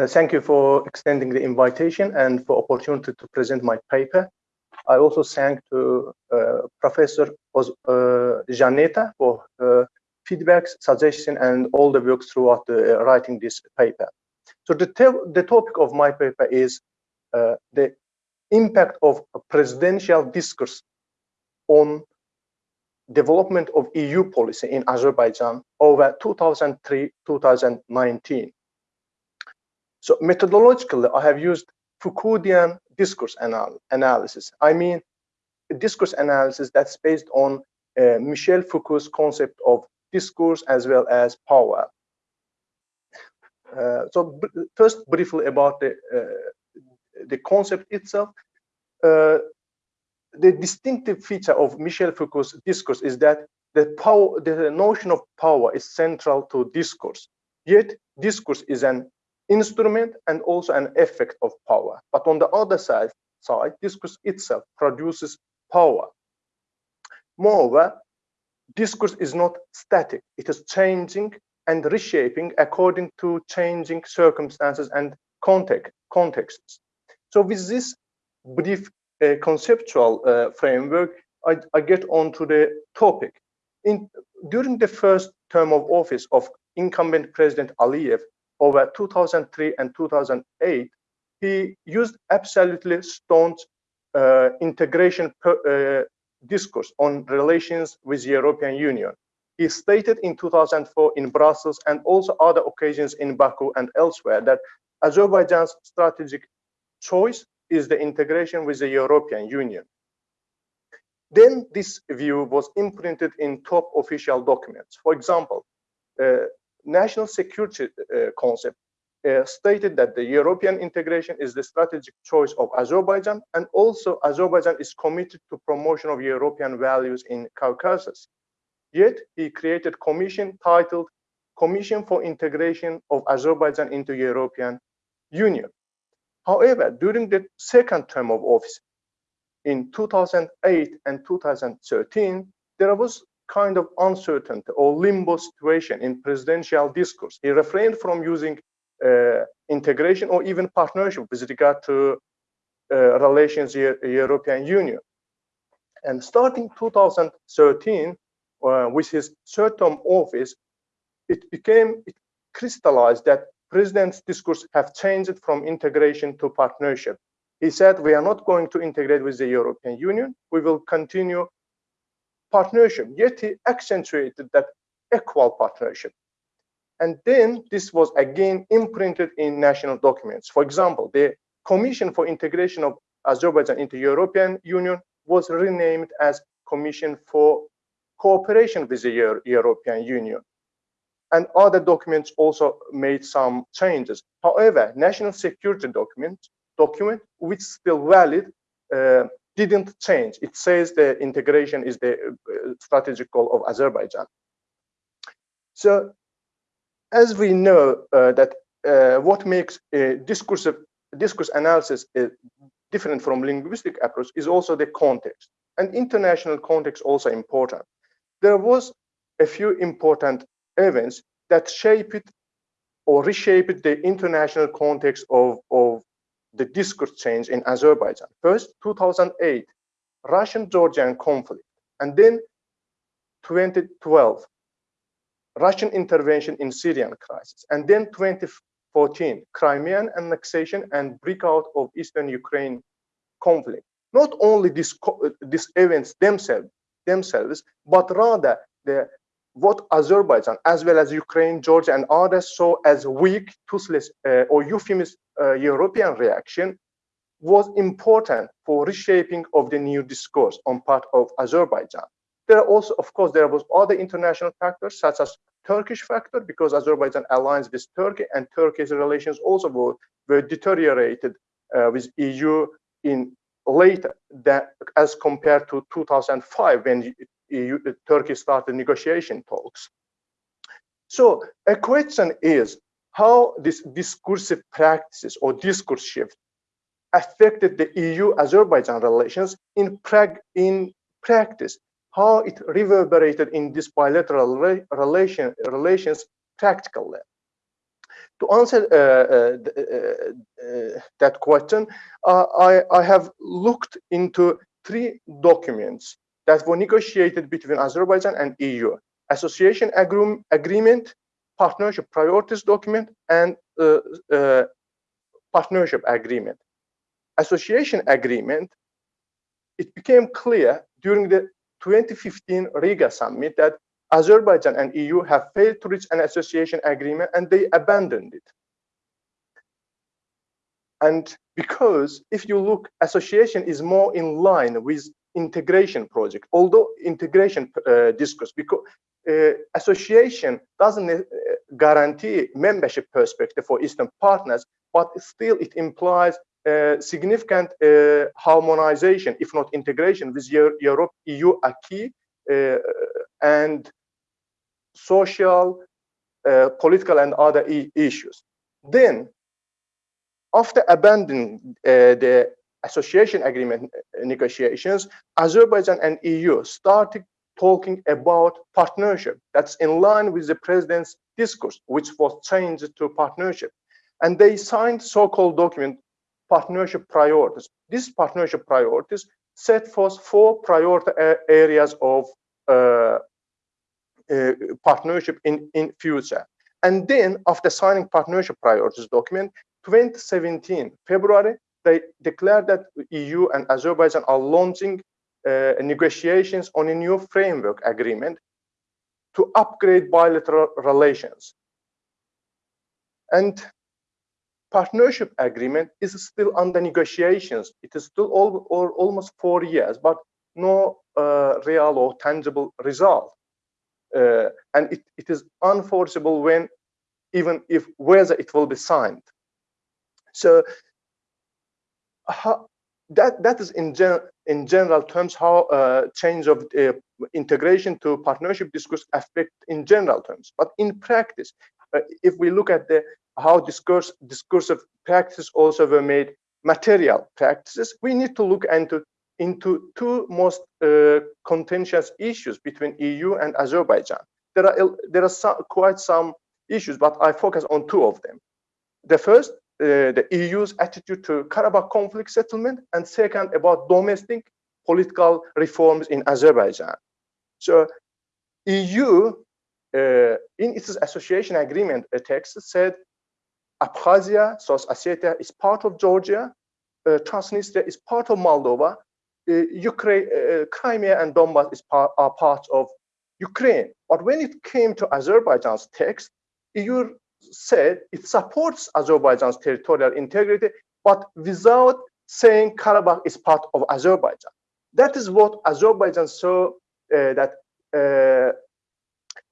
Uh, thank you for extending the invitation and for opportunity to present my paper. I also thank to uh, Professor Oz, uh, Janeta for feedbacks, suggestion, and all the work throughout the, uh, writing this paper. So the, the topic of my paper is uh, the impact of presidential discourse on development of EU policy in Azerbaijan over 2003-2019. So methodologically, I have used Foucauldian discourse anal analysis. I mean, discourse analysis that's based on uh, Michel Foucault's concept of discourse as well as power. Uh, so first, briefly about the uh, the concept itself. Uh, the distinctive feature of Michel Foucault's discourse is that the power, the notion of power is central to discourse. Yet, discourse is an instrument and also an effect of power. But on the other side, side discourse itself produces power. Moreover, discourse is not static. It is changing and reshaping according to changing circumstances and context, contexts. So with this brief uh, conceptual uh, framework, I, I, get on to the topic. In, during the first term of office of incumbent President Aliyev over 2003 and 2008, he used absolutely staunch uh, integration per, uh, discourse on relations with the European Union. He stated in 2004 in Brussels and also other occasions in Baku and elsewhere that Azerbaijan's strategic choice is the integration with the European Union. Then this view was imprinted in top official documents. For example, uh, national security uh, concept uh, stated that the European integration is the strategic choice of Azerbaijan, and also Azerbaijan is committed to promotion of European values in Caucasus. Yet he created commission titled Commission for Integration of Azerbaijan into European Union. However, during the second term of office in 2008 and 2013, there was kind of uncertainty or limbo situation in presidential discourse. He refrained from using uh, integration or even partnership with regard to uh, relations with the European Union. And starting 2013, uh, with his third term office, it became it crystallized that president's discourse have changed from integration to partnership. He said, we are not going to integrate with the European Union. We will continue partnership. Yet he accentuated that equal partnership. And then this was again imprinted in national documents. For example, the Commission for Integration of Azerbaijan into European Union was renamed as Commission for Cooperation with the Euro European Union. And other documents also made some changes. However, national security document, document which still valid, uh, didn't change. It says the integration is the uh, strategic goal of Azerbaijan. So as we know uh, that uh, what makes discursive discourse analysis uh, different from linguistic approach is also the context and international context also important there was a few important events that shaped or reshaped the international context of, of the discourse change in Azerbaijan. First, 2008, Russian-Georgian conflict, and then 2012, Russian intervention in Syrian crisis, and then 2014, Crimean annexation and breakout of Eastern Ukraine conflict. Not only these, uh, these events themselves, themselves, but rather the what Azerbaijan, as well as Ukraine, Georgia, and others saw as weak, toothless, uh, or euphemist uh, European reaction was important for reshaping of the new discourse on part of Azerbaijan. There are also, of course, there was other international factors such as Turkish factor because Azerbaijan aligns with Turkey and Turkey's relations also were, were deteriorated uh, with EU in later that as compared to 2005 when EU, uh, Turkey started negotiation talks. So a question is how this discursive practices or discourse shift affected the EU-Azerbaijan relations in, in practice how it reverberated in this bilateral re relation, relations practically. to answer uh, uh, that question, I, I have looked into three documents that were negotiated between Azerbaijan and EU. Association agreement, partnership priorities document, and uh, uh, partnership agreement. Association agreement, it became clear during the 2015 Riga summit that Azerbaijan and EU have failed to reach an association agreement and they abandoned it. And because if you look, association is more in line with integration project, although integration uh, discourse, because uh, association doesn't uh, guarantee membership perspective for Eastern partners, but still it implies uh, significant uh, harmonization, if not integration, with Europe, EU acquis uh, and social, political, and other e issues. Then after abandoning uh, the association agreement negotiations, Azerbaijan and EU started talking about partnership. That's in line with the president's discourse, which was changed to partnership. And they signed so-called document, partnership priorities. These partnership priorities set forth four priority areas of uh, uh, partnership in, in future. And then after signing partnership priorities document, 2017, February, they declared that EU and Azerbaijan are launching uh, negotiations on a new framework agreement to upgrade bilateral relations. And partnership agreement is still under negotiations. It is still all, all almost four years, but no uh, real or tangible result. Uh, and it, it is unforeseeable when, even if whether it will be signed. So how, that that is in general in general terms how uh, change of uh, integration to partnership discourse affect in general terms. But in practice, uh, if we look at the how discourse discursive practices also were made material practices, we need to look into into two most uh, contentious issues between EU and Azerbaijan. There are there are some, quite some issues, but I focus on two of them. The first uh, the EU's attitude to Karabakh conflict settlement, and second, about domestic political reforms in Azerbaijan. So EU, uh, in its association agreement a text said Abkhazia, South Ossetia is part of Georgia, uh, Transnistria is part of Moldova, uh, Ukraine, uh, Crimea and Donbass is are part of Ukraine. But when it came to Azerbaijan's text, EU said it supports Azerbaijan's territorial integrity, but without saying Karabakh is part of Azerbaijan. That is what Azerbaijan saw uh, that uh,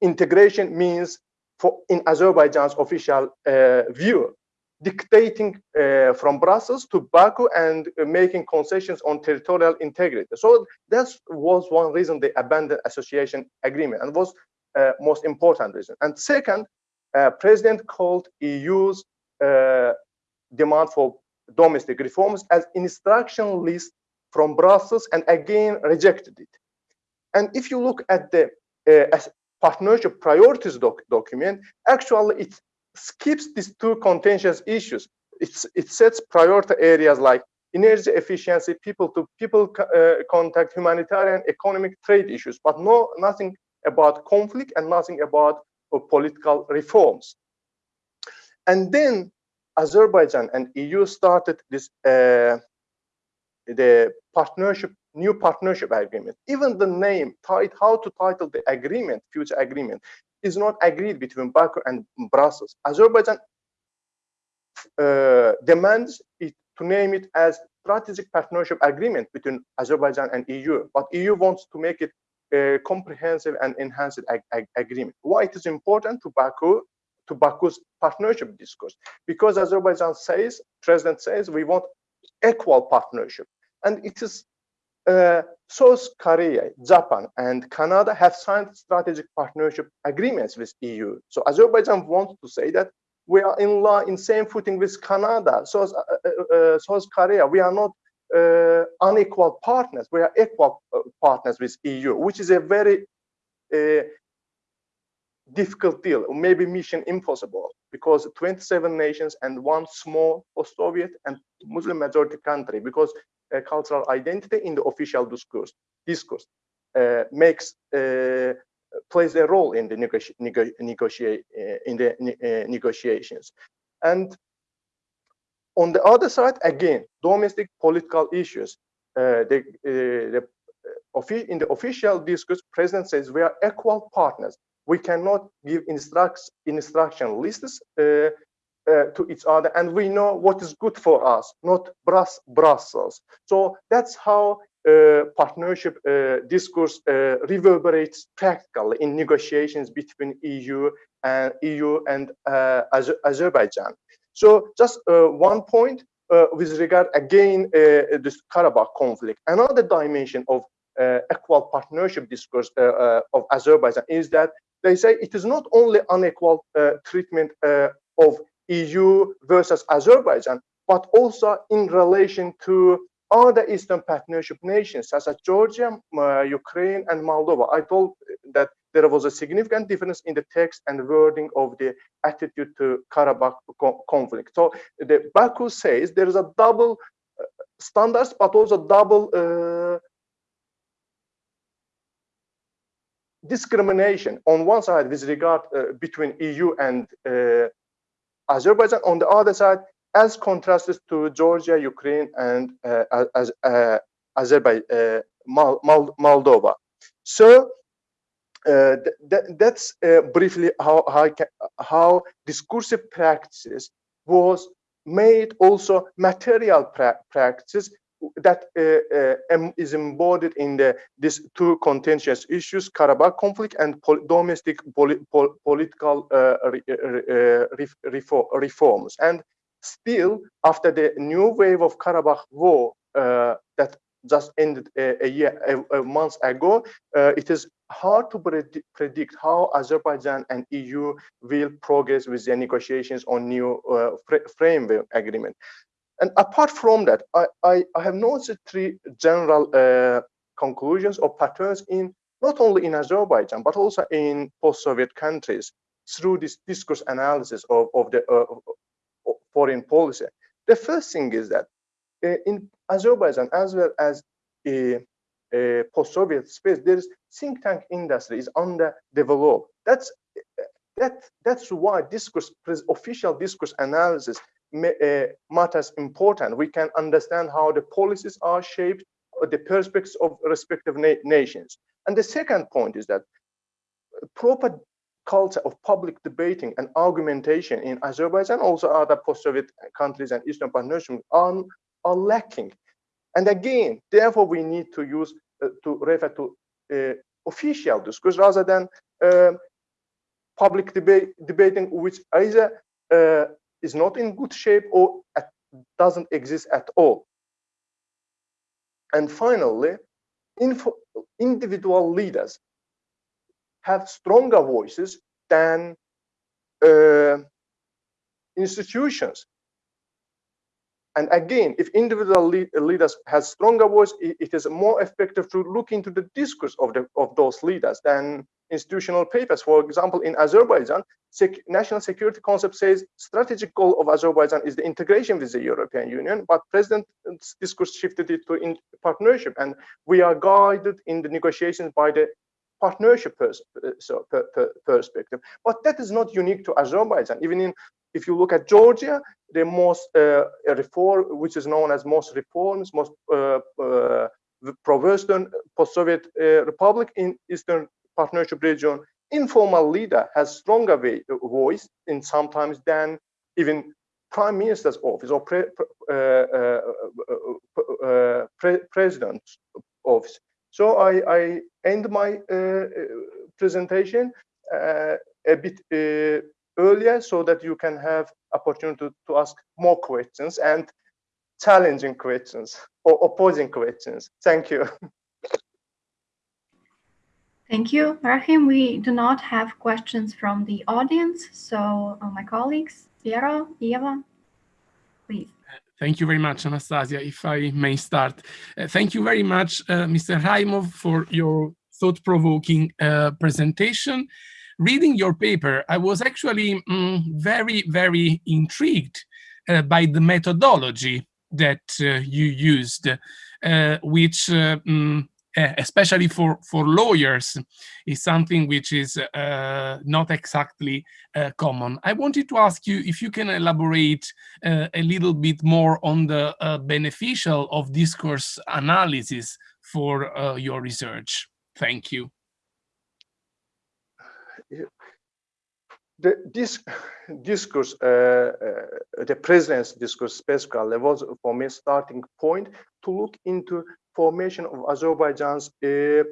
integration means for in Azerbaijan's official uh, view, dictating uh, from Brussels to Baku and making concessions on territorial integrity. So that was one reason they abandoned association agreement and was uh, most important reason. And second, uh, president called EU's uh, demand for domestic reforms as instruction list from Brussels and again rejected it. And if you look at the uh, partnership priorities doc document, actually it skips these two contentious issues. It's, it sets priority areas like energy efficiency, people to people uh, contact, humanitarian, economic trade issues, but no nothing about conflict and nothing about of political reforms. And then Azerbaijan and EU started this uh, the partnership, new partnership agreement. Even the name, how to title the agreement, future agreement, is not agreed between Baku and Brussels. Azerbaijan uh, demands it to name it as strategic partnership agreement between Azerbaijan and EU, but EU wants to make it a comprehensive and enhanced ag ag agreement. Why it is important to Baku, to Baku's partnership discourse? Because Azerbaijan says, President says, we want equal partnership. And it is uh, South Korea, Japan, and Canada have signed strategic partnership agreements with EU. So Azerbaijan wants to say that we are in law in same footing with Canada, South, uh, uh, South Korea. We are not uh, unequal partners. We are equal uh, partners with EU, which is a very uh, difficult deal, maybe mission impossible. because 27 nations and one small post-Soviet and Muslim majority country because uh, cultural identity in the official discourse discourse uh, makes uh, plays a role in the in the negotiations and on the other side again domestic political issues. Uh, the, the in the official discourse president says we are equal partners. We cannot give instructs instruction lists uh, uh, to each other and we know what is good for us not brussels. So that's how uh, partnership uh, discourse uh, reverberates practically in negotiations between eu and eu and uh, azerbaijan so just one point with regard again this karabakh conflict another dimension of equal partnership discourse of azerbaijan is that they say it is not only unequal uh, treatment uh, of EU versus Azerbaijan, but also in relation to other Eastern Partnership nations such as Georgia, uh, Ukraine, and Moldova. I told that there was a significant difference in the text and wording of the attitude to Karabakh conflict. So the Baku says there is a double uh, standards, but also double uh, discrimination on one side with regard uh, between EU and uh, Azerbaijan, on the other side, as contrasted to Georgia, Ukraine, and uh, as, Azerbaijan, Moldova. So uh, th that's briefly how, how, how discursive practices was made also material pra practices that uh, uh, is embodied in the these two contentious issues karabakh conflict and pol domestic pol political uh, re reform reforms. And still after the new wave of karabakh war uh, that just ended a, a year a, a month ago uh, it is hard to predi predict how azerbaijan and eu will progress with the negotiations on new uh, framework agreement and apart from that, I, I, I have noticed three general uh, conclusions or patterns in not only in Azerbaijan, but also in post-Soviet countries through this discourse analysis of, of the uh, foreign policy. The first thing is that Uh, in Azerbaijan, as well as a, a post-Soviet space, there is think tank industry is underdeveloped. That's that that's why discourse official discourse analysis uh, matters important. We can understand how the policies are shaped, the perspectives of respective na nations. And the second point is that proper culture of public debating and argumentation in Azerbaijan, also other post-Soviet countries and Eastern Partnership are, are lacking. And again, therefore, we need to use uh, to refer to uh, official discourse rather than uh, public debate debating, which either uh, is not in good shape or doesn't exist at all. And finally, individual leaders have stronger voices than uh, institutions. And again, if individual le leaders have stronger voice, it, it is more effective to look into the discourse of the of those leaders than institutional papers. For example, in Azerbaijan, sec national security concept says strategic goal of Azerbaijan is the integration with the European Union, but president's discourse shifted it to in partnership, and we are guided in the negotiations by the partnership pers uh, so, per per perspective. But that is not unique to Azerbaijan. Even in, if you look at Georgia, the most uh, reform, which is known as most reforms, most uh, uh, pro-Western post-Soviet uh, republic in Eastern partnership region, informal leader has stronger way, voice in sometimes than even prime minister's office or pre, uh, uh, uh, uh, pre, president's office. So I, I end my uh, presentation uh, a bit earlier so that you can have opportunity to, to ask more questions and challenging questions or opposing questions. Thank you. Thank you, Rahim. We do not have questions from the audience, so uh, my colleagues, Piero, Eva, please. Thank you very much, Anastasia. If I may start. Uh, thank you very much, uh, Mr. Rahimov, for your thought-provoking uh, presentation. Reading your paper, I was actually mm, very, very intrigued uh, by the methodology that uh, you used, uh, which uh, mm, eh, especially for, for lawyers, is something which is uh, not exactly uh, common. I wanted to ask you if you can elaborate a little bit more on the beneficial of discourse analysis for your research. Thank you. The this discourse, uh, uh, the president's discourse specifically was for me starting point to look into formation of Azerbaijan's uh,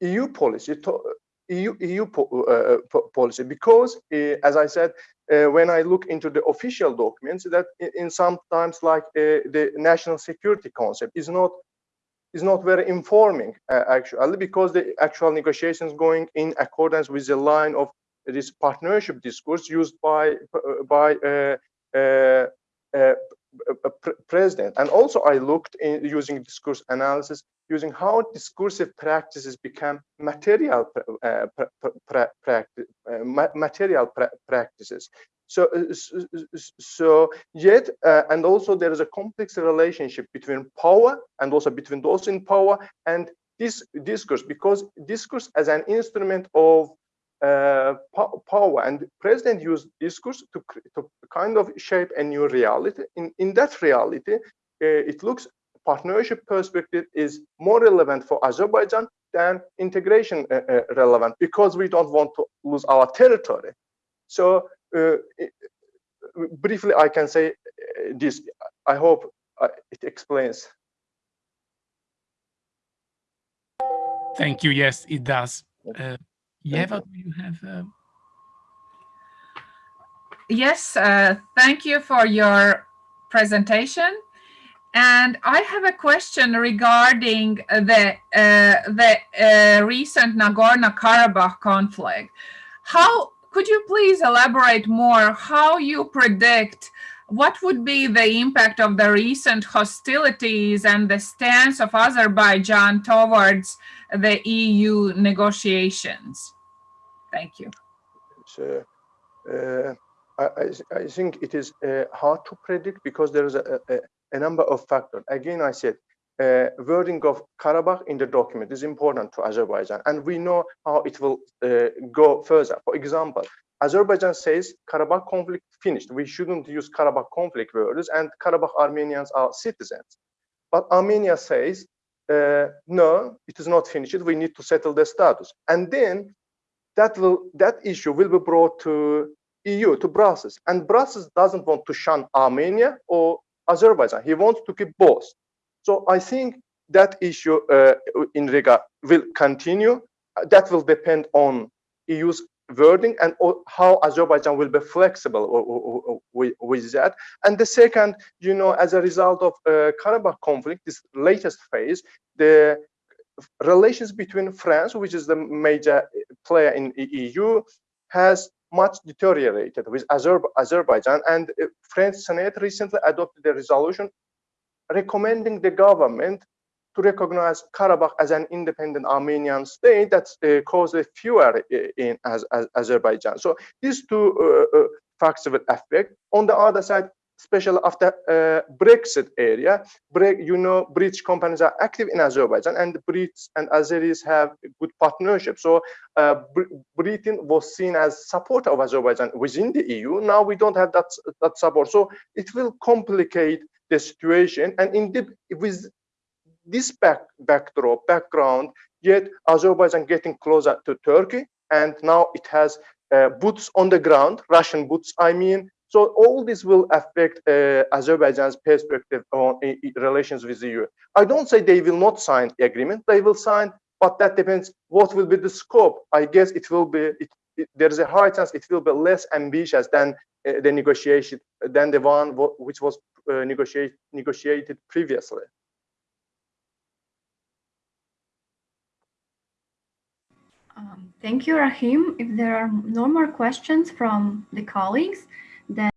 EU policy, to, EU, EU po uh, policy, because uh, as I said, uh, when I look into the official documents, that in, in sometimes like the national security concept is not is not very informing uh, actually because the actual negotiations going in accordance with the line of this partnership discourse used by by uh, uh, uh president. And also i looked in using discourse analysis using how discursive practices become material uh, uh, material pra practices so, uh, so yet, uh, and also there is a complex relationship between power and also between those in power and this discourse, because discourse as an instrument of uh, power and president used discourse to, to kind of shape a new reality. In, in that reality, uh, it looks partnership perspective is more relevant for Azerbaijan than integration uh, uh relevant because we don't want to lose our territory. So briefly, I can say uh, this. I hope uh, it explains. Thank you. Yes, it does. Uh, Yeva, do you have? Uh... Yes, uh, thank you for your presentation. And I have a question regarding the uh, the uh, recent Nagorno-Karabakh conflict. How could you please elaborate more how you predict what would be the impact of the recent hostilities and the stance of Azerbaijan towards the EU negotiations? Thank you. So, uh, I, I, think it is uh, hard to predict because there is a, a, a number of factors. Again, I said uh, wording of Karabakh in the document is important to Azerbaijan, and we know how it will uh, go further. For example, Azerbaijan says Karabakh conflict finished. We shouldn't use Karabakh conflict words, and Karabakh Armenians are citizens. But Armenia says, uh, no, it is not finished. We need to settle the status. And then that will that issue will be brought to EU, to Brussels. And Brussels doesn't want to shun Armenia or Azerbaijan. He wants to keep both. So I think that issue uh, in Riga will continue. That will depend on EU's wording and how Azerbaijan will be flexible with, that. And the second, you know, as a result of uh, Karabakh conflict, this latest phase, the relations between France, which is the major player in EU, has much deteriorated with Azer Azerbaijan. And uh, French Senate recently adopted a resolution recommending the government to recognize Karabakh as an independent Armenian state that uh, caused a in as, as Azerbaijan. So these two uh, uh, facts will affect. On the other side, especially after uh, Brexit area, Bre you know, British companies are active in Azerbaijan and the Brits and Azeris have good partnership. So uh, Br Britain was seen as supporter of Azerbaijan within the EU. Now we don't have that, that support. So it will complicate the situation. And indeed, with this back, backdrop, background, yet Azerbaijan getting closer to Turkey, and now it has uh, boots on the ground, Russian boots, I mean. So all this will affect uh, Azerbaijan's perspective on uh, relations with the EU. I don't say they will not sign the agreement, they will sign, but that depends what will be the scope. I guess it will be, it, it, there is a high chance it will be less ambitious than uh, the negotiation, than the one which was uh, negotiate, negotiated previously. Um, thank you, Rahim. If there are no more questions from the colleagues, then